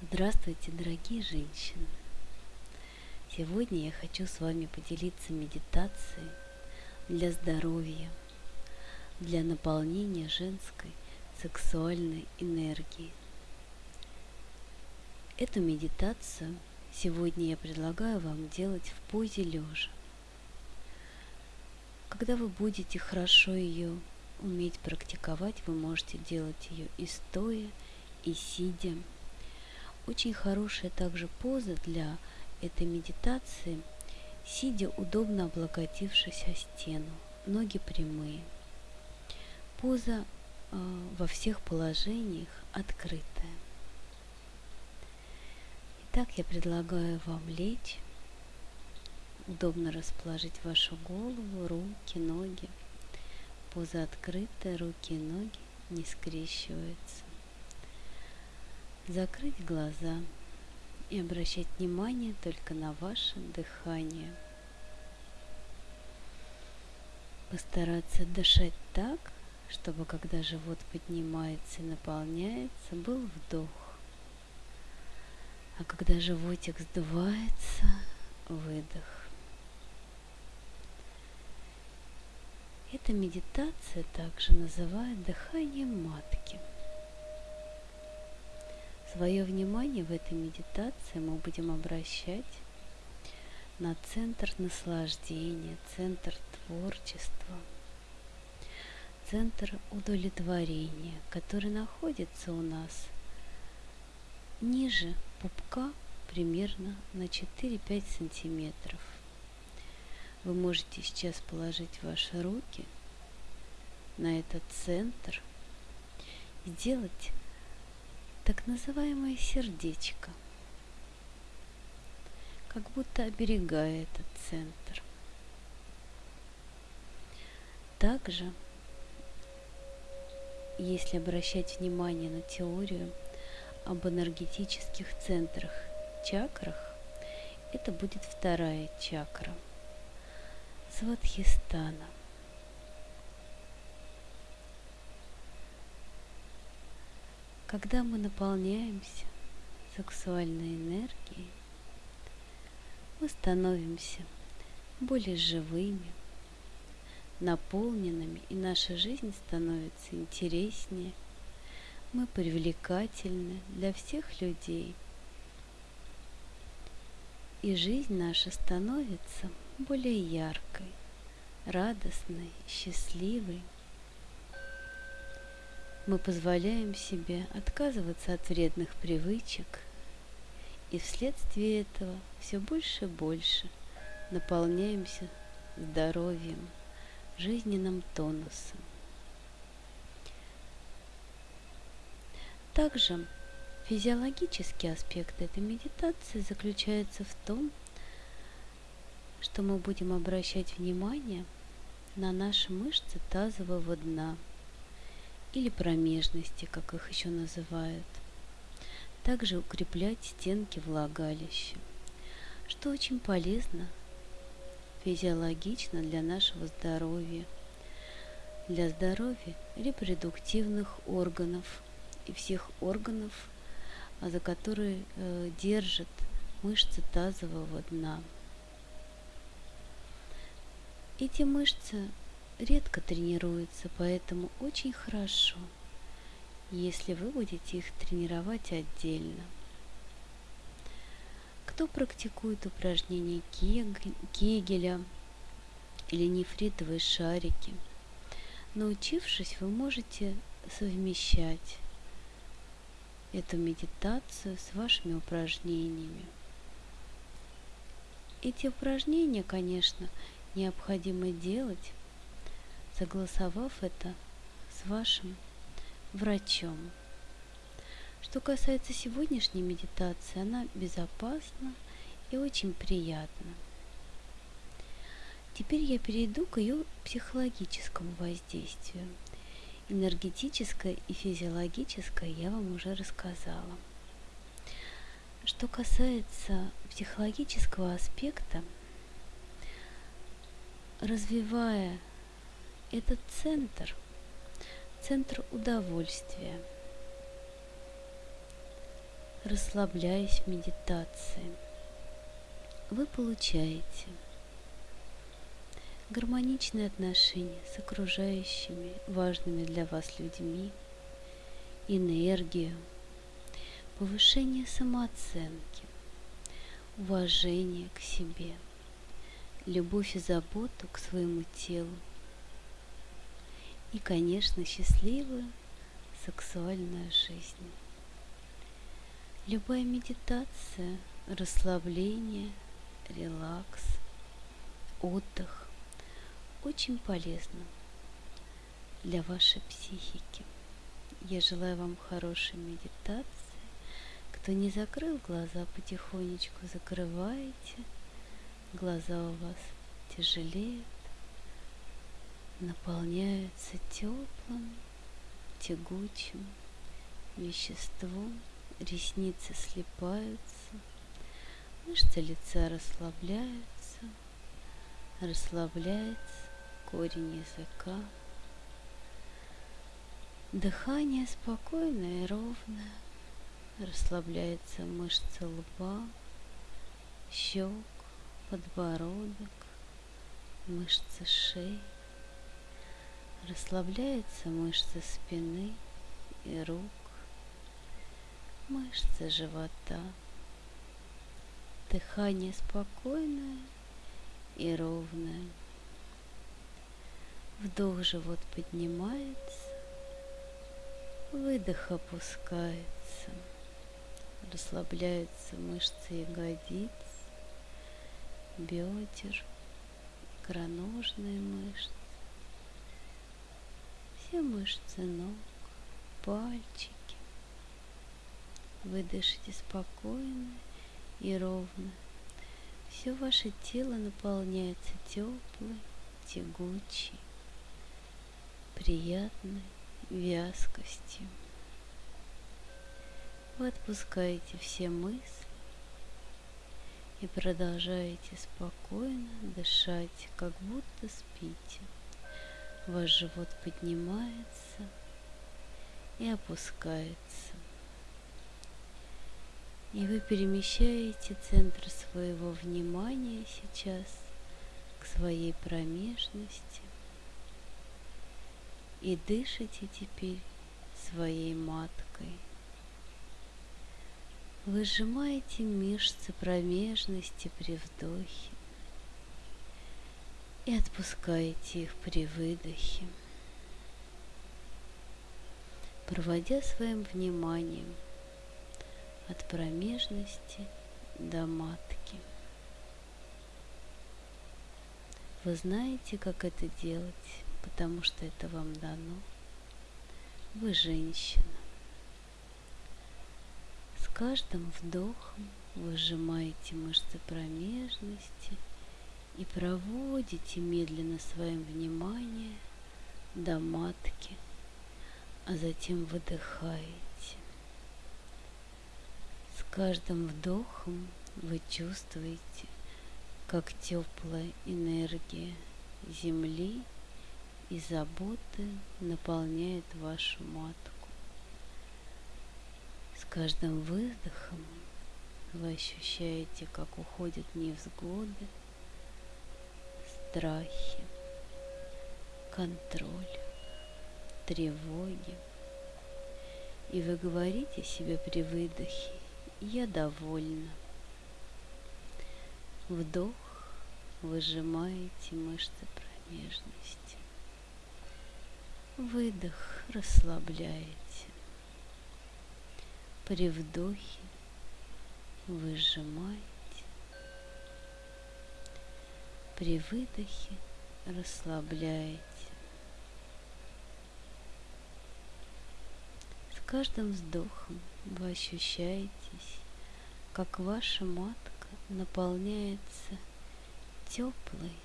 Здравствуйте, дорогие женщины! Сегодня я хочу с вами поделиться медитацией для здоровья, для наполнения женской сексуальной энергии. Эту медитацию сегодня я предлагаю вам делать в позе лежа. Когда вы будете хорошо ее уметь практиковать, вы можете делать ее и стоя, и сидя. Очень хорошая также поза для этой медитации, сидя удобно облокотившись о стену, ноги прямые. Поза э, во всех положениях открытая. Итак, я предлагаю вам лечь, удобно расположить вашу голову, руки, ноги. Поза открытая, руки и ноги не скрещиваются. Закрыть глаза и обращать внимание только на ваше дыхание. Постараться дышать так, чтобы когда живот поднимается и наполняется, был вдох. А когда животик сдувается, выдох. Эта медитация также называют дыханием матки. Свое внимание в этой медитации мы будем обращать на центр наслаждения, центр творчества, центр удовлетворения, который находится у нас ниже пупка примерно на 4-5 сантиметров – вы можете сейчас положить ваши руки на этот центр и сделать так называемое сердечко, как будто оберегая этот центр. Также, если обращать внимание на теорию об энергетических центрах, чакрах, это будет вторая чакра – Сватхистана. Когда мы наполняемся сексуальной энергией, мы становимся более живыми, наполненными, и наша жизнь становится интереснее. Мы привлекательны для всех людей. И жизнь наша становится более яркой, радостной, счастливой. Мы позволяем себе отказываться от вредных привычек, и вследствие этого все больше и больше наполняемся здоровьем, жизненным тонусом. Также физиологический аспект этой медитации заключается в том, что мы будем обращать внимание на наши мышцы тазового дна или промежности, как их еще называют. Также укреплять стенки влагалища, что очень полезно физиологично для нашего здоровья, для здоровья репродуктивных органов и всех органов, за которые э, держат мышцы тазового дна. Эти мышцы редко тренируются, поэтому очень хорошо, если вы будете их тренировать отдельно. Кто практикует упражнения Кегеля или нефритовые шарики, научившись, вы можете совмещать эту медитацию с вашими упражнениями. Эти упражнения, конечно, необходимо делать, согласовав это с вашим врачом. Что касается сегодняшней медитации, она безопасна и очень приятна. Теперь я перейду к ее психологическому воздействию. Энергетическое и физиологическое я вам уже рассказала. Что касается психологического аспекта – развивая этот центр, центр удовольствия, расслабляясь в медитации, вы получаете гармоничные отношения с окружающими важными для вас людьми, энергию, повышение самооценки, уважение к себе, любовь и заботу к своему телу и, конечно, счастливую сексуальную жизнь. Любая медитация, расслабление, релакс, отдых очень полезна для вашей психики. Я желаю вам хорошей медитации. Кто не закрыл глаза, потихонечку закрывайте. Глаза у вас тяжелеют, наполняются теплым, тягучим веществом, ресницы слипаются, мышцы лица расслабляются, расслабляется корень языка. Дыхание спокойное и ровное. Расслабляется мышцы лба, щек, подбородок, мышцы шеи. Расслабляются мышцы спины и рук, мышцы живота. Дыхание спокойное и ровное. Вдох живот поднимается, выдох опускается. Расслабляются мышцы ягодиц, бедер, икроножные мышцы, все мышцы ног, пальчики. Вы дышите спокойно и ровно. Все ваше тело наполняется теплой, тягучей, приятной вязкостью. Вы отпускаете все мысли и продолжаете спокойно дышать, как будто спите. Ваш живот поднимается и опускается. И вы перемещаете центр своего внимания сейчас к своей промежности и дышите теперь своей маткой. Вы сжимаете мышцы промежности при вдохе и отпускаете их при выдохе, проводя своим вниманием – от промежности до матки. Вы знаете, как это делать, потому что это вам дано. Вы женщина. С каждым вдохом вы сжимаете мышцы промежности и проводите медленно своим вниманием до матки, а затем выдыхаете каждым вдохом вы чувствуете, как теплая энергия Земли и заботы наполняет вашу матку. С каждым выдохом вы ощущаете, как уходят невзгоды, страхи, контроль, тревоги. И вы говорите себе при выдохе я довольна. Вдох, выжимаете мышцы промежности. Выдох, расслабляете. При вдохе выжимаете. При выдохе расслабляете. С каждым вздохом вы ощущаетесь, как ваша матка наполняется теплой,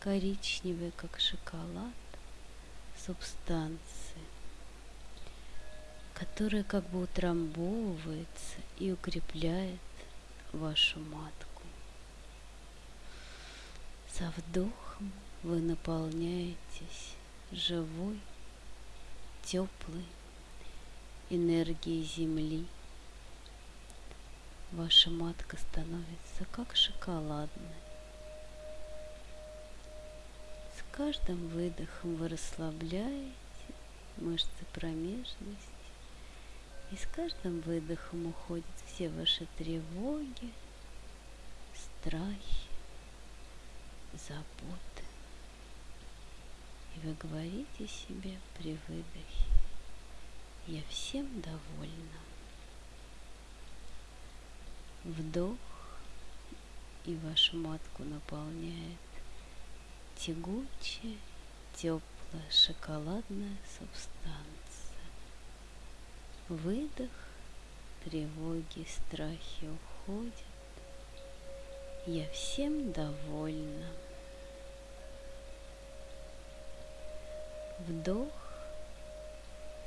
коричневой, как шоколад, субстанцией, которая как бы утрамбовывается и укрепляет вашу матку. Со вдохом вы наполняетесь живой, теплой, энергии Земли ваша матка становится как шоколадная. С каждым выдохом вы расслабляете мышцы промежности, и с каждым выдохом уходят все ваши тревоги, страхи, заботы. И вы говорите себе при выдохе, я всем довольна. Вдох, и вашу матку наполняет тягучая, теплая шоколадная субстанция. Выдох, тревоги, страхи уходят. Я всем довольна. Вдох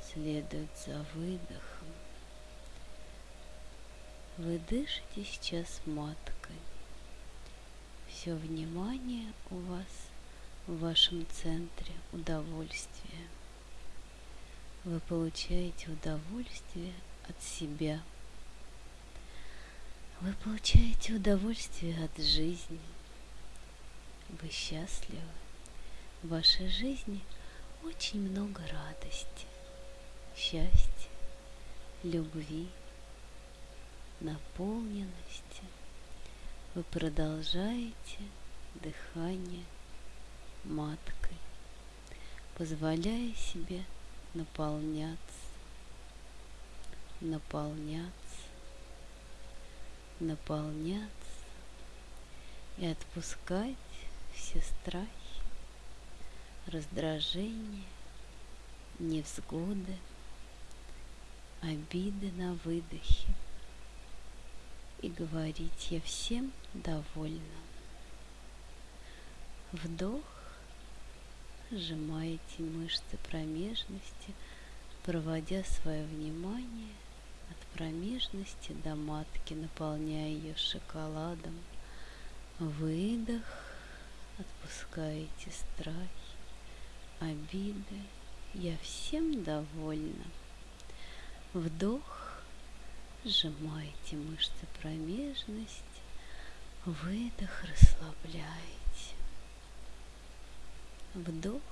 следует за выдохом. Вы дышите сейчас маткой. Все внимание у вас в вашем центре удовольствия. Вы получаете удовольствие от себя. Вы получаете удовольствие от жизни. Вы счастливы. В вашей жизни очень много радости, счастья, любви, наполненности. Вы продолжаете дыхание маткой, позволяя себе наполняться, наполняться, наполняться и отпускать все страхи, раздражения, невзгоды, обиды на выдохе и говорить «я всем довольна». Вдох, сжимаете мышцы промежности, проводя свое внимание промежности до матки, наполняя ее шоколадом. Выдох, отпускаете страхи, обиды. Я всем довольна. Вдох, Сжимаете мышцы промежности, выдох расслабляете. Вдох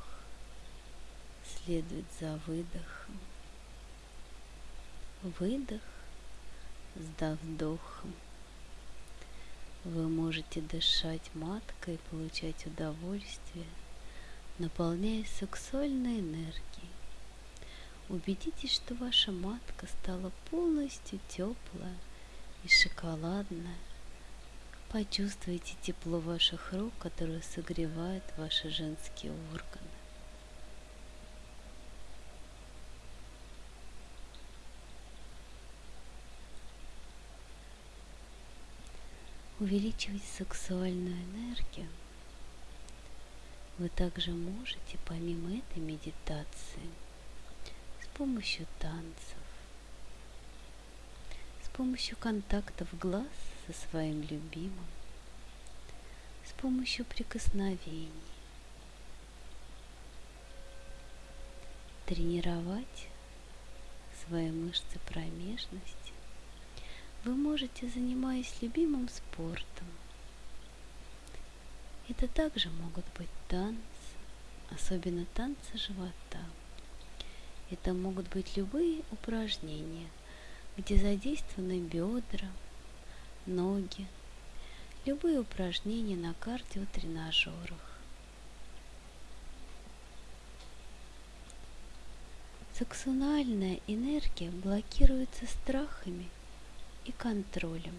следует за выдохом. Выдох с вдохом. Вы можете дышать маткой, получать удовольствие, наполняясь сексуальной энергией Убедитесь, что ваша матка стала полностью теплая и шоколадная. Почувствуйте тепло ваших рук, которое согревает ваши женские органы. Увеличивать сексуальную энергию вы также можете помимо этой медитации – помощью танцев, с помощью контактов глаз со своим любимым, с помощью прикосновений. Тренировать свои мышцы промежности вы можете, занимаясь любимым спортом. Это также могут быть танцы, особенно танцы живота – это могут быть любые упражнения, где задействованы бедра, ноги, любые упражнения на кардиотренажерах. Сексуальная энергия блокируется страхами и контролем.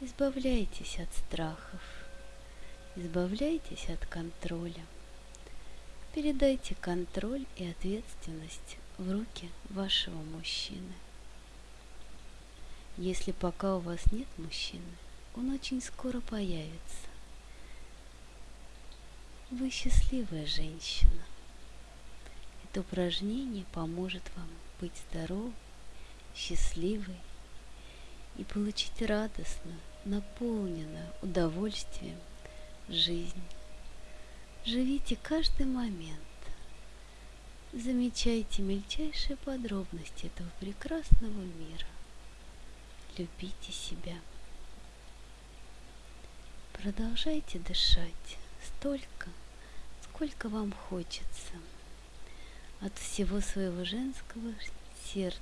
Избавляйтесь от страхов, избавляйтесь от контроля. Передайте контроль и ответственность в руки вашего мужчины. Если пока у вас нет мужчины, он очень скоро появится. Вы счастливая женщина. Это упражнение поможет вам быть здоровой, счастливой и получить радостную, наполненную удовольствием жизнь. Живите каждый момент. Замечайте мельчайшие подробности этого прекрасного мира. любите себя. Продолжайте дышать столько, сколько вам хочется. От всего своего женского сердца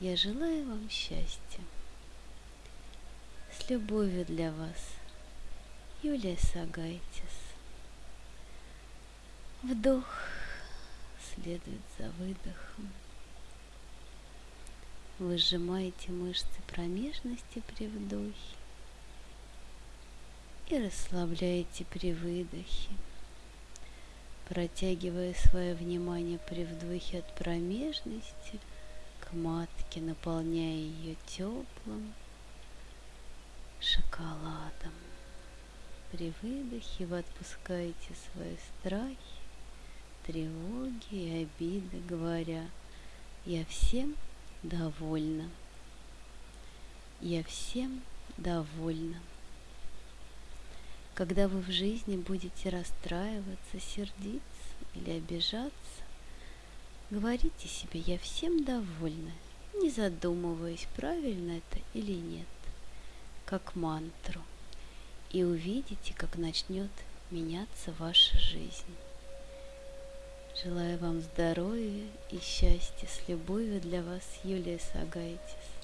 я желаю вам счастья. С любовью для вас, Юлия Сагайтис. Вдох следует за выдохом. Вы сжимаете мышцы промежности при вдохе и расслабляете при выдохе, протягивая свое внимание при вдохе от промежности к матке, наполняя ее теплым шоколадом. При выдохе вы отпускаете свои страхи, тревоги и обиды, говоря, я всем довольна. Я всем довольна. Когда вы в жизни будете расстраиваться, сердиться или обижаться, говорите себе «я всем довольна», не задумываясь, правильно это или нет, как мантру, и увидите, как начнет меняться ваша жизнь. Желаю вам здоровья и счастья. С любовью для вас, Юлия Сагайтис.